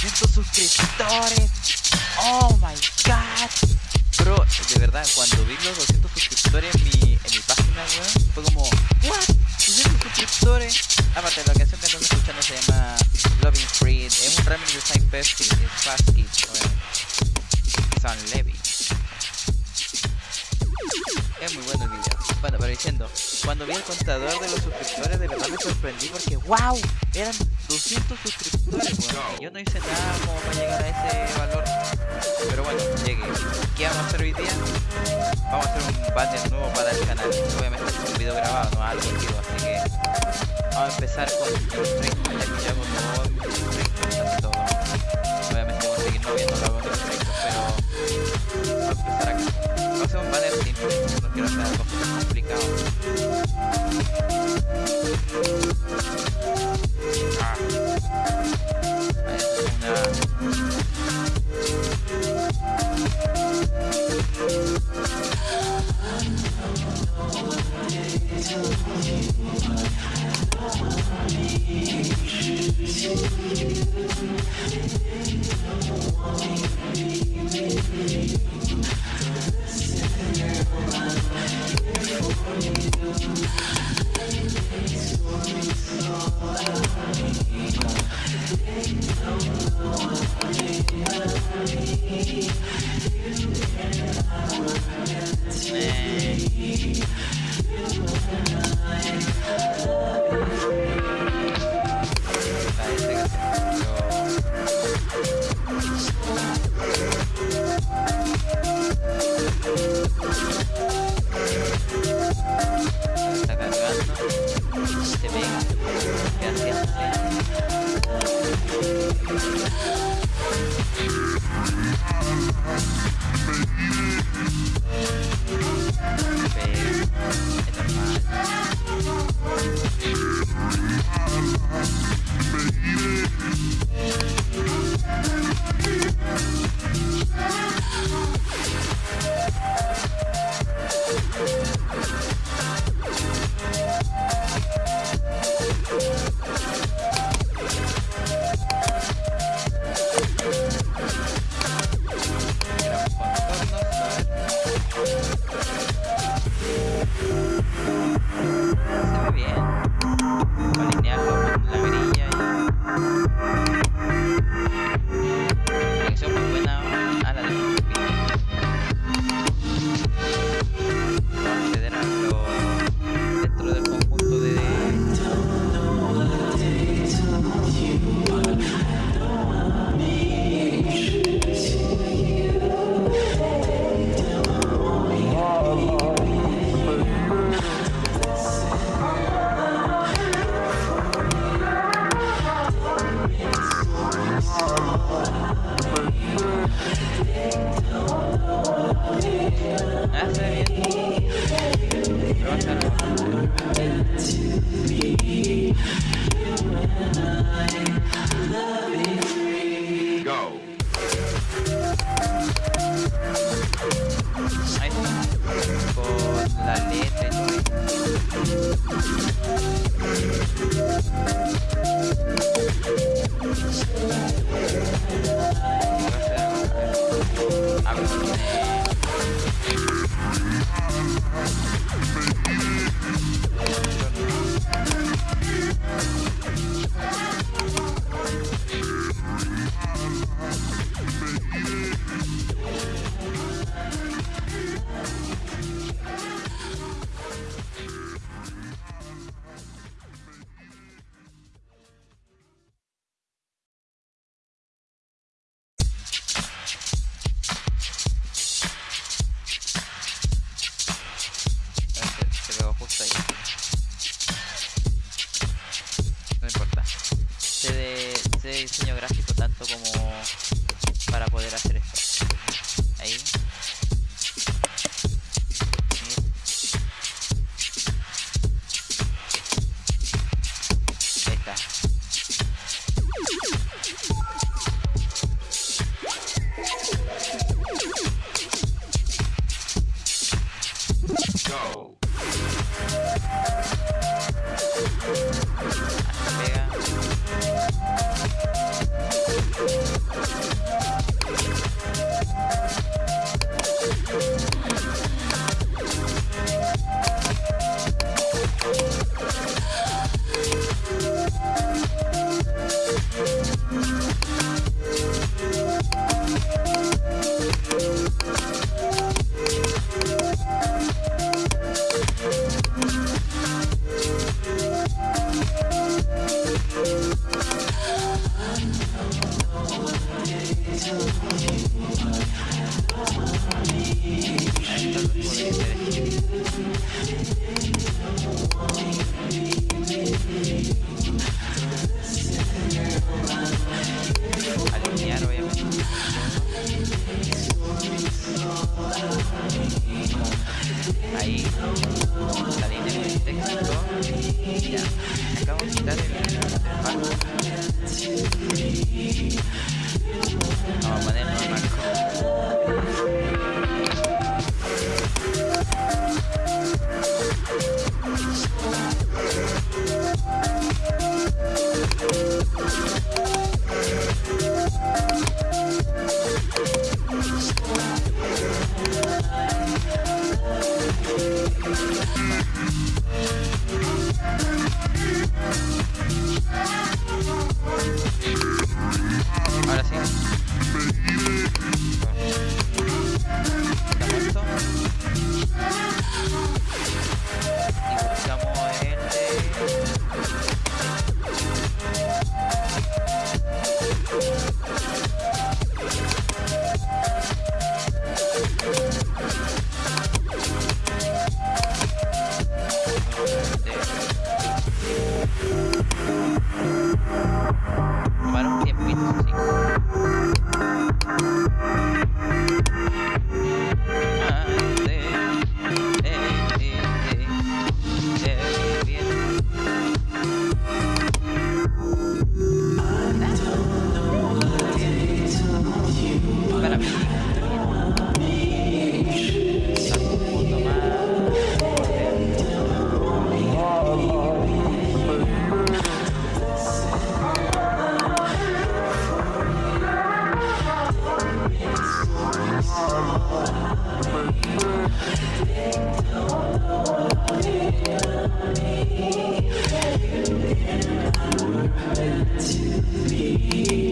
200 suscriptores. Oh my god. Bro, de verdad, cuando vi los 200 suscriptores en mi, en mi página, weón, fue como, what? 200 suscriptores. Aparte, la canción que estamos escuchando se llama Loving Free. Es un remix de Saint es Fast Kids. Son Levy. Es muy bueno el video. Bueno, pero diciendo, cuando vi el contador de los suscriptores, de verdad me sorprendí porque, wow, eran 200 suscriptores, yo no hice nada como para llegar a ese valor. Pero bueno, llegué. ¿Qué vamos a hacer hoy día? Vamos a hacer un banner nuevo para el canal. Obviamente es un video grabado, no algo vivo, así que vamos a empezar con el stream, ya que hago todo. Obviamente voy a seguir no viendo lo de stream, pero vamos a empezar acá. Vamos a hacer un banner simple, no quiero hacer algo complicado. Pero так, такому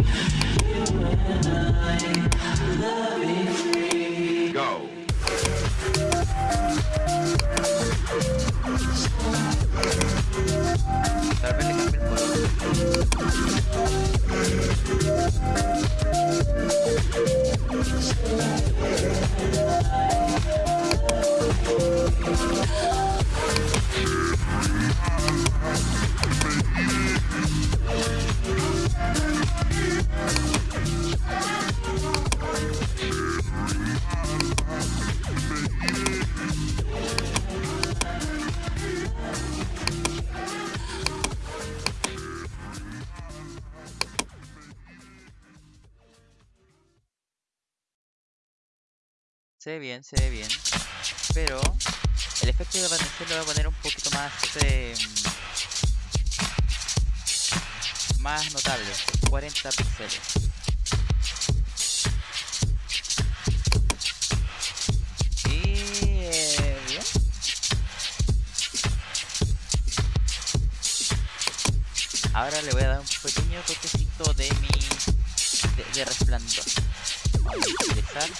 You and I. Se ve bien, se ve bien. Pero el efecto de desvanecer lo voy a poner un poquito más... Eh, más notable. 40 píxeles. Y... Eh. Ahora le voy a dar un pequeño toquecito de mi... de, resplandor. Vamos a utilizar...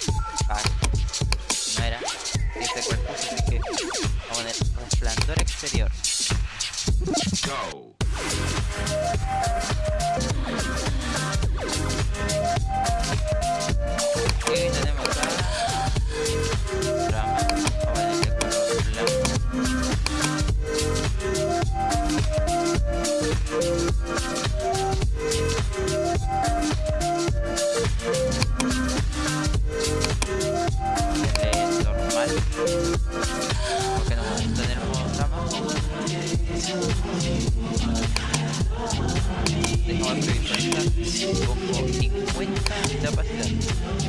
Thank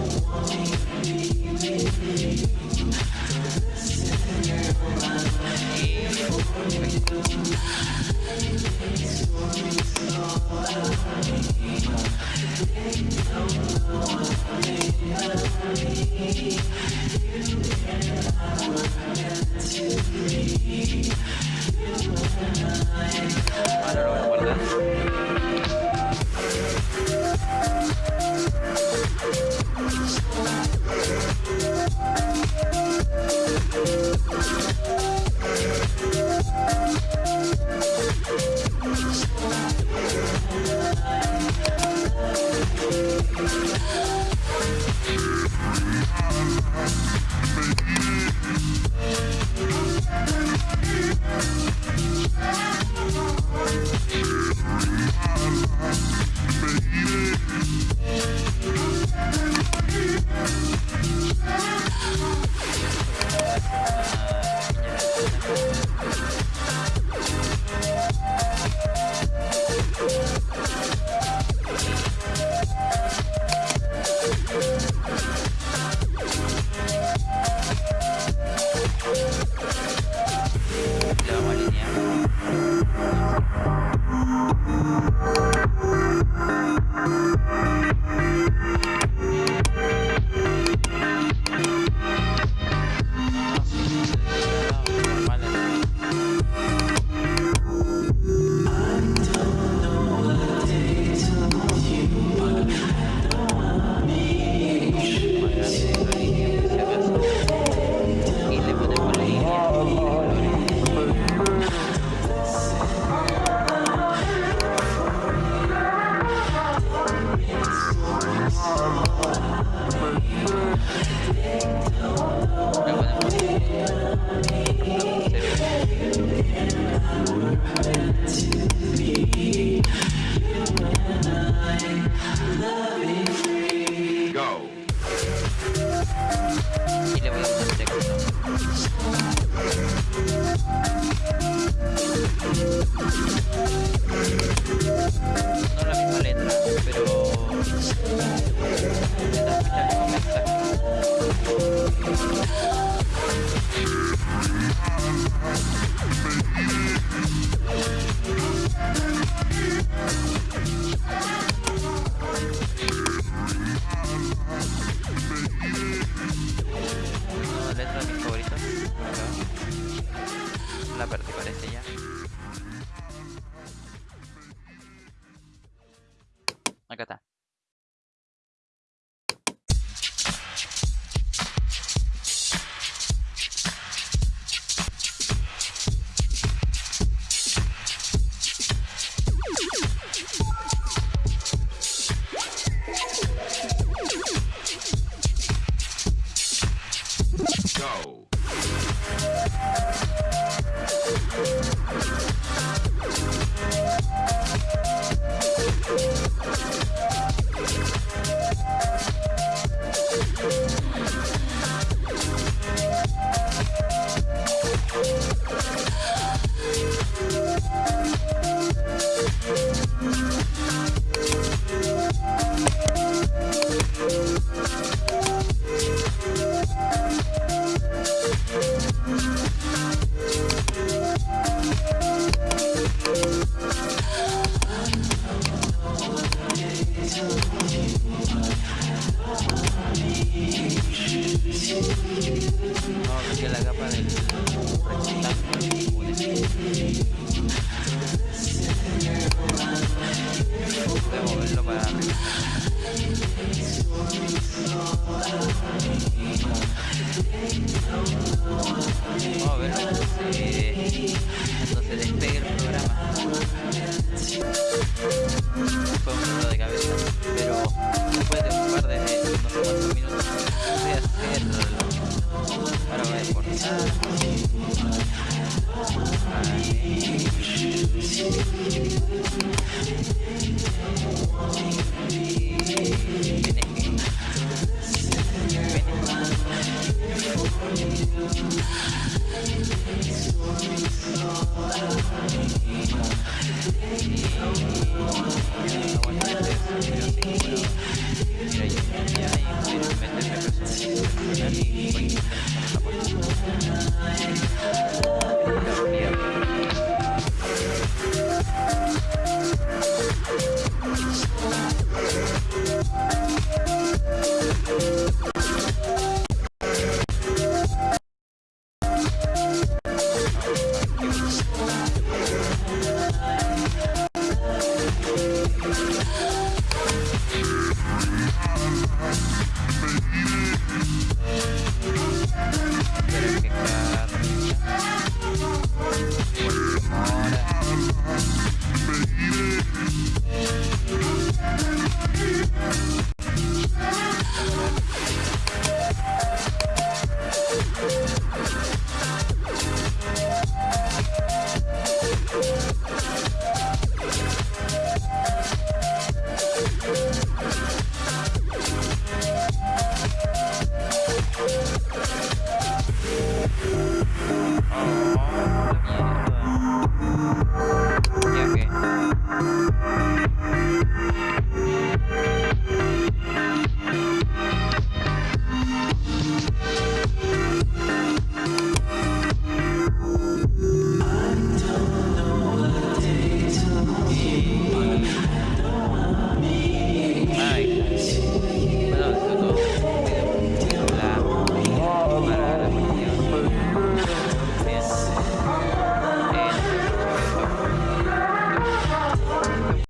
heart.